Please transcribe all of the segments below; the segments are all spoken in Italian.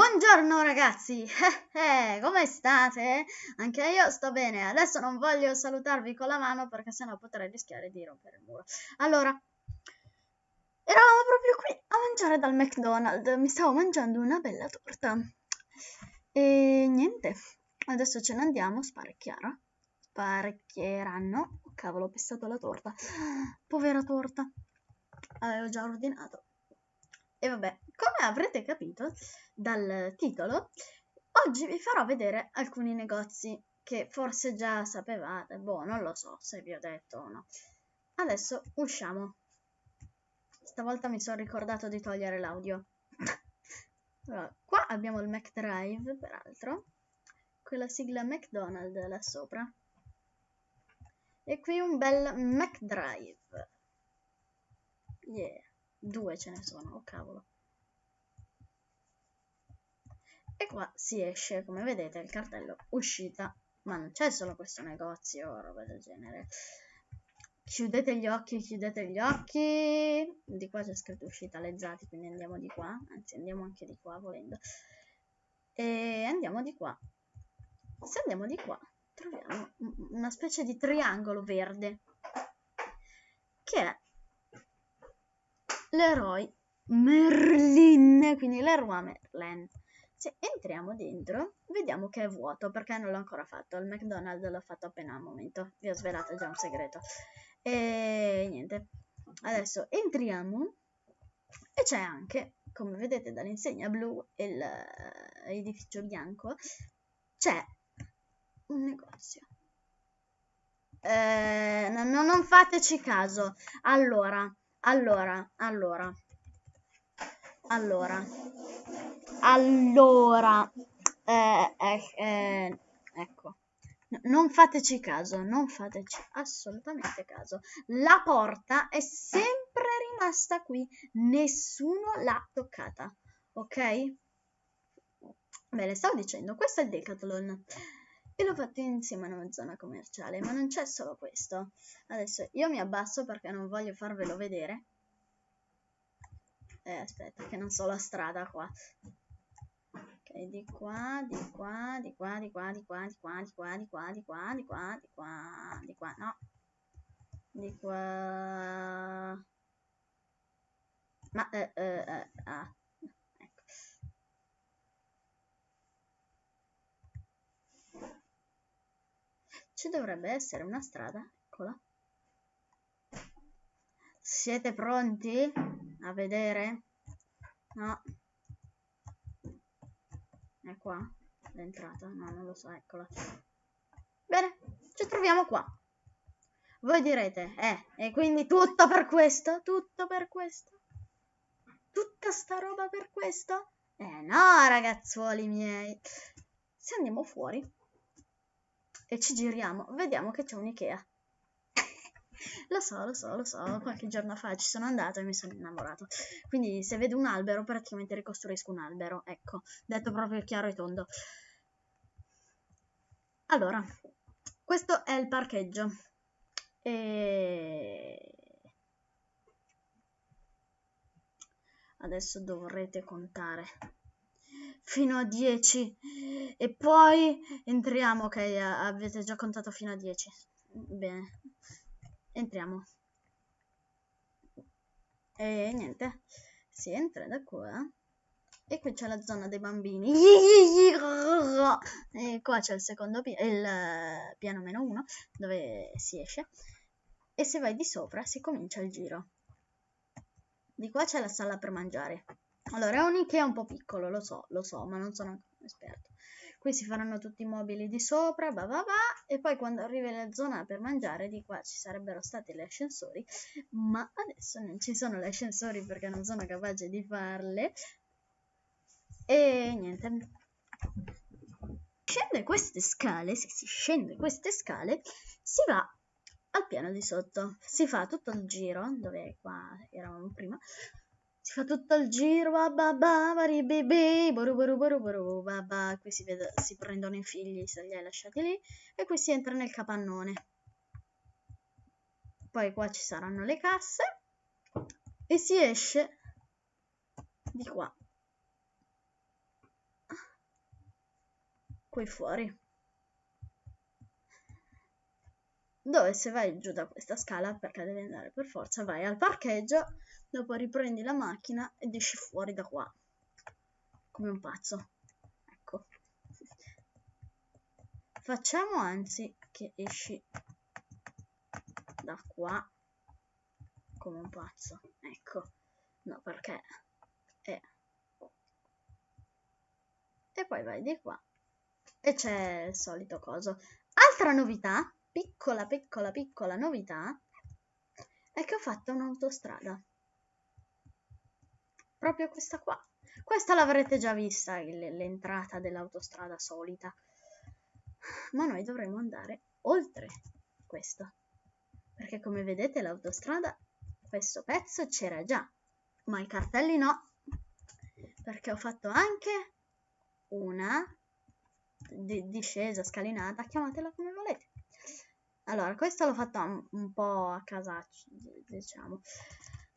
Buongiorno ragazzi, eh, come state? Anche io sto bene, adesso non voglio salutarvi con la mano perché sennò potrei rischiare di rompere il muro. Allora, eravamo proprio qui a mangiare dal McDonald's, mi stavo mangiando una bella torta. E niente, adesso ce ne andiamo, sparecchiara. Sparecchieranno. Oh, cavolo, ho pestato la torta. Povera torta. Avevo già ordinato. E vabbè, come avrete capito dal titolo, oggi vi farò vedere alcuni negozi che forse già sapevate, boh, non lo so se vi ho detto o no. Adesso usciamo. Stavolta mi sono ricordato di togliere l'audio. allora, qua abbiamo il McDrive, peraltro, quella sigla McDonald's là sopra. E qui un bel McDrive. Yeah. Due ce ne sono, oh cavolo. E qua si esce, come vedete, il cartello uscita. Ma non c'è solo questo negozio o roba del genere. Chiudete gli occhi, chiudete gli occhi. Di qua c'è scritto uscita lezzati, quindi andiamo di qua. Anzi, andiamo anche di qua, volendo. E andiamo di qua. Se andiamo di qua, troviamo una specie di triangolo verde. Che è Leroy Merlin, quindi Leroy Merlin. Se entriamo dentro, vediamo che è vuoto, perché non l'ho ancora fatto. Il McDonald's l'ho fatto appena al momento. Vi ho svelato già un segreto. E niente. Adesso entriamo e c'è anche, come vedete dall'insegna blu e l'edificio bianco, c'è un negozio. Eh, no, non fateci caso. Allora, allora, allora, allora, allora, eh, eh, eh, ecco, non fateci caso, non fateci assolutamente caso. La porta è sempre rimasta qui, nessuno l'ha toccata, ok? Bene, stavo dicendo, questo è il Decathlon e l'ho fatto insieme a una zona commerciale, ma non c'è solo questo. Adesso io mi abbasso perché non voglio farvelo vedere. Eh, aspetta, che non so la strada qua. Ok, di qua, di qua, di qua, di qua, di qua, di qua, di qua, di qua, di qua, di qua, di qua, di qua, no. Di qua. Ma, eh, eh, eh, ah. Ci dovrebbe essere una strada, eccola. Siete pronti a vedere? No. È qua l'entrata? No, non lo so, eccola. Bene, ci troviamo qua. Voi direte, eh, e quindi tutto per questo? Tutto per questo? Tutta sta roba per questo? Eh no, ragazzuoli miei. Se andiamo fuori, e ci giriamo, vediamo che c'è un Ikea. lo so, lo so, lo so, qualche giorno fa ci sono andato e mi sono innamorato. Quindi se vedo un albero praticamente ricostruisco un albero, ecco, detto proprio chiaro e tondo. Allora, questo è il parcheggio. E... Adesso dovrete contare fino a 10 e poi entriamo ok avete già contato fino a 10 bene. Entriamo. E niente. Si entra da qua. E qui c'è la zona dei bambini. E qua c'è il secondo piano il piano meno 1 dove si esce. E se vai di sopra si comincia il giro. Di qua c'è la sala per mangiare. Allora, è un Ikea un po' piccolo, lo so, lo so, ma non sono esperto. Qui si faranno tutti i mobili di sopra, bah bah bah, e poi quando arrivi nella zona per mangiare, di qua ci sarebbero stati gli ascensori, ma adesso non ci sono gli ascensori perché non sono capace di farle. E niente. Scende queste scale, se si scende queste scale, si va al piano di sotto. Si fa tutto il giro, dove qua eravamo prima, si fa tutto il giro, babà, baribibi, boru boru boru boru, babà, qui si, vede, si prendono i figli se li hai lasciati lì, e qui si entra nel capannone. Poi qua ci saranno le casse, e si esce di qua. qui fuori. Dove se vai giù da questa scala, perché devi andare per forza, vai al parcheggio, dopo riprendi la macchina ed esci fuori da qua. Come un pazzo. Ecco. Facciamo anzi che esci da qua come un pazzo. Ecco. No, perché... Eh. E poi vai di qua. E c'è il solito coso. Altra novità, piccola, piccola, piccola novità, è che ho fatto un'autostrada. Proprio questa qua. Questa l'avrete già vista, l'entrata dell'autostrada solita. Ma noi dovremo andare oltre questo. Perché come vedete l'autostrada questo pezzo c'era già, ma i cartelli no, perché ho fatto anche una di discesa, scalinata, chiamatela come volete. Allora, questo l'ho fatto un, un po' a casaccio, diciamo.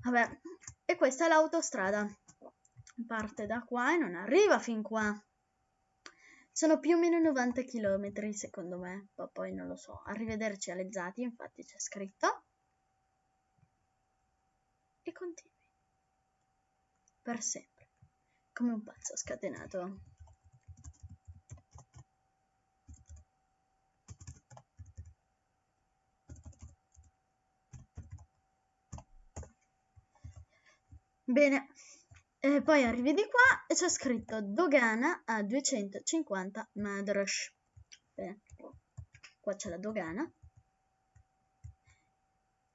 Vabbè, e questa è l'autostrada. Parte da qua e non arriva fin qua. Sono più o meno 90 km secondo me, poi non lo so. Arrivederci alle Zati, infatti c'è scritto e continui. Per sempre. Come un pazzo scatenato. Bene, e poi arrivi di qua e c'è scritto dogana a 250 madrash. Bene, qua c'è la dogana.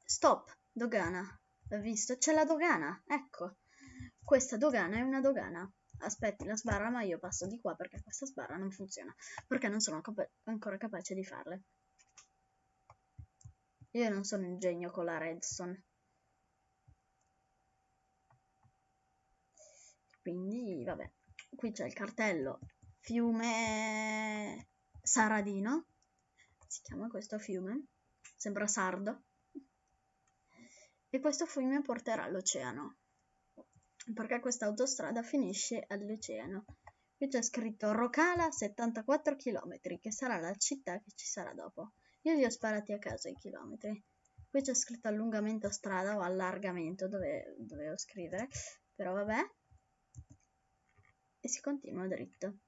Stop, dogana. L'ho visto? C'è la dogana, ecco. Questa dogana è una dogana. Aspetti la sbarra, ma io passo di qua perché questa sbarra non funziona. Perché non sono capa ancora capace di farle. Io non sono un genio con la redstone. Quindi, vabbè. Qui c'è il cartello. Fiume Saradino. Si chiama questo fiume. Sembra sardo. E questo fiume porterà all'oceano perché questa autostrada finisce all'oceano. Qui c'è scritto Rocala 74 km che sarà la città che ci sarà dopo. Io li ho sparati a caso i chilometri. Qui c'è scritto allungamento strada o allargamento dove dovevo scrivere. Però vabbè si continua dritto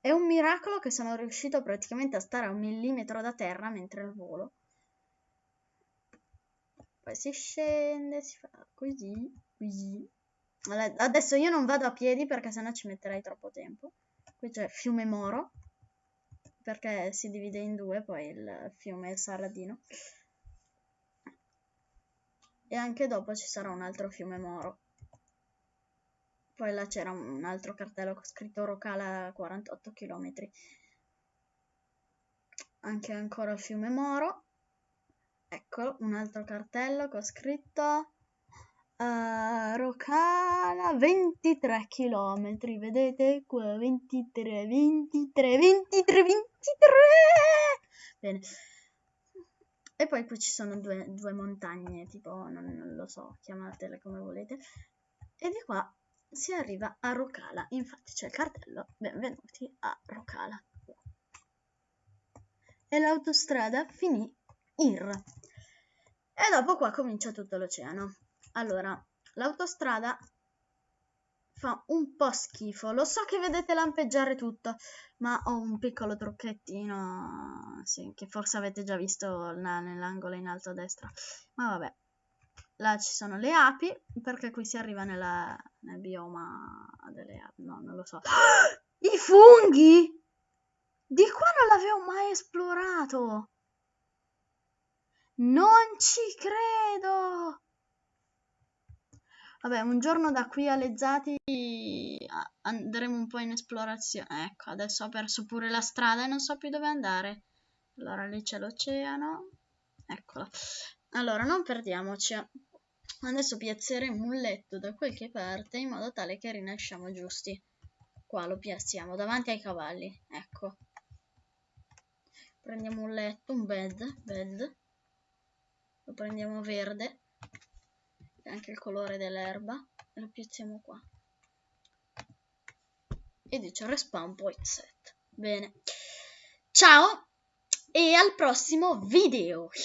è un miracolo che sono riuscito praticamente a stare a un millimetro da terra mentre il volo poi si scende, si fa così, così. Adesso io non vado a piedi perché sennò ci metterei troppo tempo. Qui c'è fiume Moro, perché si divide in due, poi il fiume Saradino. E anche dopo ci sarà un altro fiume Moro. Poi là c'era un altro cartello con scritto Rocala 48 km. Anche ancora il fiume Moro. Ecco, un altro cartello ho scritto uh, Rocala 23 km, vedete qua 23, 23, 23, 23. Bene. E poi qui ci sono due, due montagne, tipo, non, non lo so, chiamatele come volete. E di qua si arriva a Rocala. Infatti c'è il cartello, benvenuti a Rocala. E l'autostrada finì IR. E dopo qua comincia tutto l'oceano. Allora, l'autostrada fa un po' schifo. Lo so che vedete lampeggiare tutto, ma ho un piccolo trucchettino sì, che forse avete già visto nell'angolo in alto a destra. Ma vabbè, là ci sono le api, perché qui si arriva nella, nel bioma delle. No, non lo so. I funghi! Di qua non l'avevo mai esplorato! Non ci credo! Vabbè, un giorno da qui alle Zati andremo un po' in esplorazione. Ecco, adesso ho perso pure la strada e non so più dove andare. Allora, lì c'è l'oceano. Eccolo. Allora, non perdiamoci. Adesso piazzeremo un letto da qualche parte in modo tale che rinasciamo giusti. Qua lo piazziamo davanti ai cavalli. Ecco. Prendiamo un letto, un bed, bed lo prendiamo verde è anche il colore dell'erba lo piazziamo qua e dice respawn point set Bene. Ciao e al prossimo video.